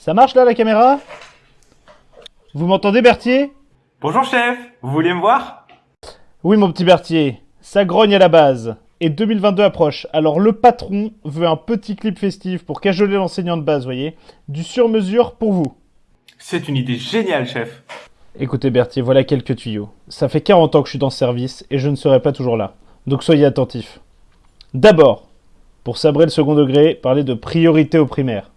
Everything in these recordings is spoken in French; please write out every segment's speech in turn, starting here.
Ça marche là la caméra? Vous m'entendez Berthier? Bonjour chef, vous vouliez me voir? Oui mon petit Berthier, ça grogne à la base. Et 2022 approche, alors le patron veut un petit clip festif pour cajoler l'enseignant de base, voyez? Du sur-mesure pour vous. C'est une idée géniale chef. Écoutez Berthier, voilà quelques tuyaux. Ça fait 40 ans que je suis dans ce service et je ne serai pas toujours là. Donc soyez attentifs. D'abord, pour sabrer le second degré, parler de priorité au primaire.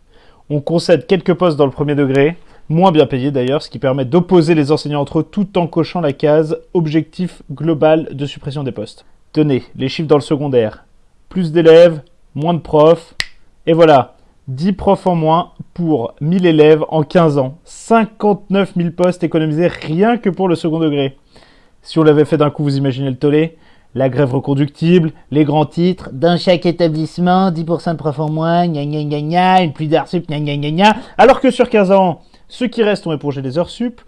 On concède quelques postes dans le premier degré, moins bien payés d'ailleurs, ce qui permet d'opposer les enseignants entre eux tout en cochant la case objectif global de suppression des postes. Tenez, les chiffres dans le secondaire. Plus d'élèves, moins de profs, et voilà, 10 profs en moins pour 1000 élèves en 15 ans. 59 000 postes économisés rien que pour le second degré. Si on l'avait fait d'un coup, vous imaginez le tollé La grève reconductible, les grands titres, dans chaque établissement, 10% de profs en moins, gna gna gna gna, une pluie d'heures sup, gna gna gna gna. Alors que sur 15 ans, ceux qui restent ont épongé les heures sup,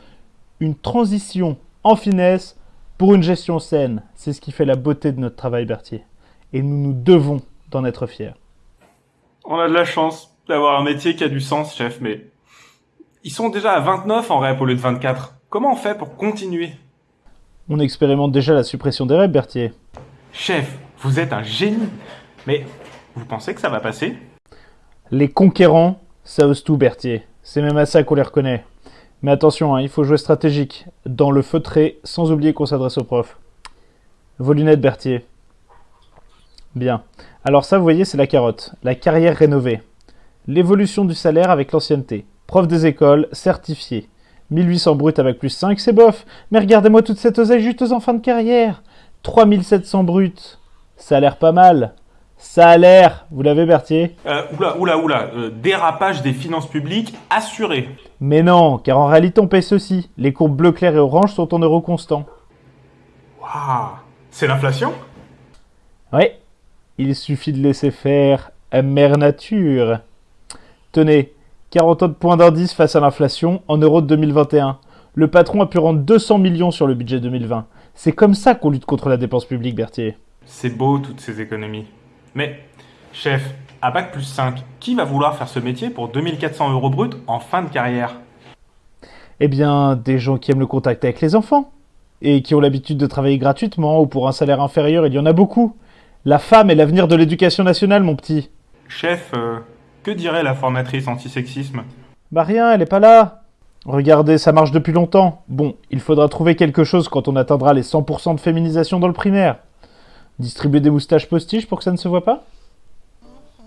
une transition en finesse pour une gestion saine. C'est ce qui fait la beauté de notre travail, Berthier. Et nous nous devons d'en être fiers. On a de la chance d'avoir un métier qui a du sens, chef, mais ils sont déjà à 29 en REP au lieu de 24. Comment on fait pour continuer On expérimente déjà la suppression des REP, Berthier. Chef, vous êtes un génie. Mais vous pensez que ça va passer? Les conquérants, ça ose tout, Berthier. C'est même à ça qu'on les reconnaît. Mais attention, hein, il faut jouer stratégique, dans le feutré, sans oublier qu'on s'adresse aux profs. Vos lunettes, Berthier. Bien. Alors ça, vous voyez, c'est la carotte. La carrière rénovée. L'évolution du salaire avec l'ancienneté. Prof des écoles, certifié. 1800 brut avec plus 5, c'est bof. Mais regardez-moi toute cette oseille juste en fin de carrière. 3700 brut. Ça a l'air pas mal. Ça a l'air, vous l'avez Berthier? Euh, Oula, oula, oula, euh, dérapage des finances publiques assuré. Mais non, car en réalité on paye ceci. Les courbes bleu clair et orange sont en euros constants. Waouh C'est l'inflation? Oui, il suffit de laisser faire mère nature. Tenez, 40 autres points d'indice face à l'inflation en euros de 2021. Le patron a pu rendre 200 millions sur le budget 2020. C'est comme ça qu'on lutte contre la dépense publique, Berthier. C'est beau toutes ces économies. Mais, chef, à Bac plus 5, qui va vouloir faire ce métier pour 2400 euros brut en fin de carrière? Eh bien, des gens qui aiment le contact avec les enfants. Et qui ont l'habitude de travailler gratuitement ou pour un salaire inférieur, il y en a beaucoup. La femme est l'avenir de l'éducation nationale, mon petit. Chef, euh, que dirait la formatrice antisexisme? Bah rien, elle est pas là. Regardez, ça marche depuis longtemps. Bon, il faudra trouver quelque chose quand on atteindra les 100% de féminisation dans le primaire. Distribuer des moustaches postiches pour que ça ne se voit pas?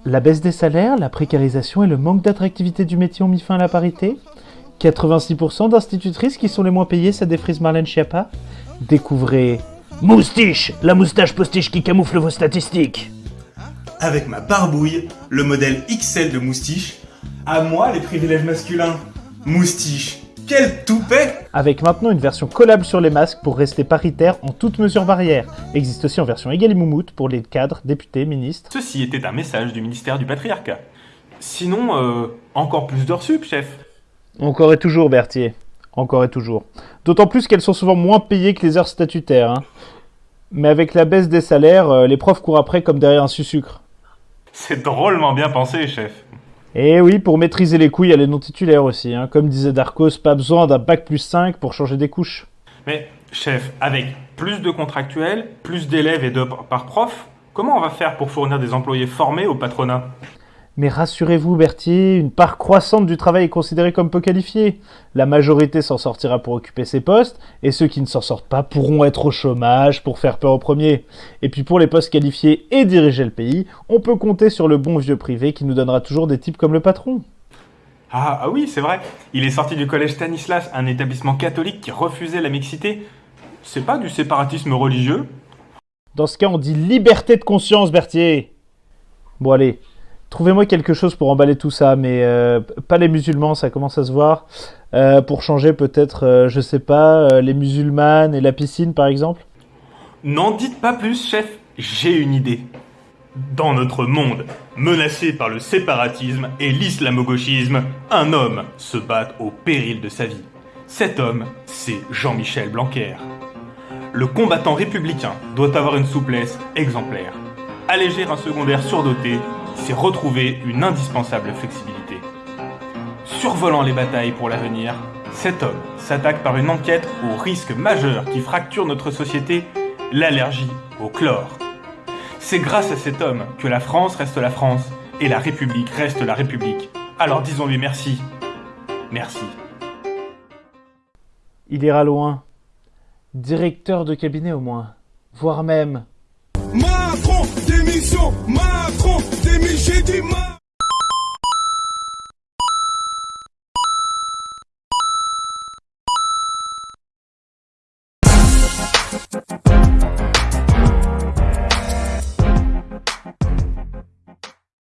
La baisse des salaires, la précarisation et le manque d'attractivité du métier ont mis fin à la parité? 86% d'institutrices qui sont les moins payées, ça défrise Marlène Schiappa? Découvrez Moustiche, la moustache postiche qui camoufle vos statistiques Avec ma barbouille, le modèle XL de moustiche, à moi les privilèges masculins. Moustiche, quel toupet Avec maintenant une version collable sur les masques pour rester paritaire en toutes mesures barrières. Existe aussi en version égale et moumoute pour les cadres, députés, ministres. Ceci était un message du ministère du Patriarcat. Sinon, euh, encore plus d'heures sup, chef. Encore et toujours, Berthier. Encore et toujours. D'autant plus qu'elles sont souvent moins payées que les heures statutaires. hein. Mais avec la baisse des salaires, euh, les profs courent après comme derrière un sucre. C'est drôlement bien pensé, chef. Et oui, pour maîtriser les couilles, il y a les non-titulaires aussi. hein. Comme disait Darkos, pas besoin d'un bac plus 5 pour changer des couches. Mais, chef, avec plus de contractuels, plus d'élèves et de par prof, comment on va faire pour fournir des employés formés au patronat? Mais rassurez-vous, Berthier, une part croissante du travail est considérée comme peu qualifiée. La majorité s'en sortira pour occuper ces postes, et ceux qui ne s'en sortent pas pourront être au chômage pour faire peur au premier. Et puis pour les postes qualifiés et diriger le pays, on peut compter sur le bon vieux privé qui nous donnera toujours des types comme le patron. ah, ah oui, c'est vrai. Il est sorti du collège Stanislas, un établissement catholique qui refusait la mixité. C'est pas du séparatisme religieux? Dans ce cas, on dit liberté de conscience, Berthier. Bon allez, trouvez-moi quelque chose pour emballer tout ça, mais euh, pas les musulmans, ça commence à se voir. Euh, pour changer peut-être, euh, je sais pas, les musulmanes et la piscine par exemple. N'en dites pas plus, chef. J'ai une idée. Dans notre monde, menacé par le séparatisme et l'islamo-gauchisme, un homme se bat au péril de sa vie. Cet homme, c'est Jean-Michel Blanquer. Le combattant républicain doit avoir une souplesse exemplaire. Alléger un secondaire surdoté, c'est retrouver une indispensable flexibilité. Survolant les batailles pour l'avenir, cet homme s'attaque par une enquête au risque majeur qui fracture notre société, l'allergie au chlore. C'est grâce à cet homme que la France reste la France et la République reste la République. Alors disons-lui merci. Merci. Il ira loin. Directeur de cabinet au moins. Voire même. Démission, Macron, démission, j'ai Macron.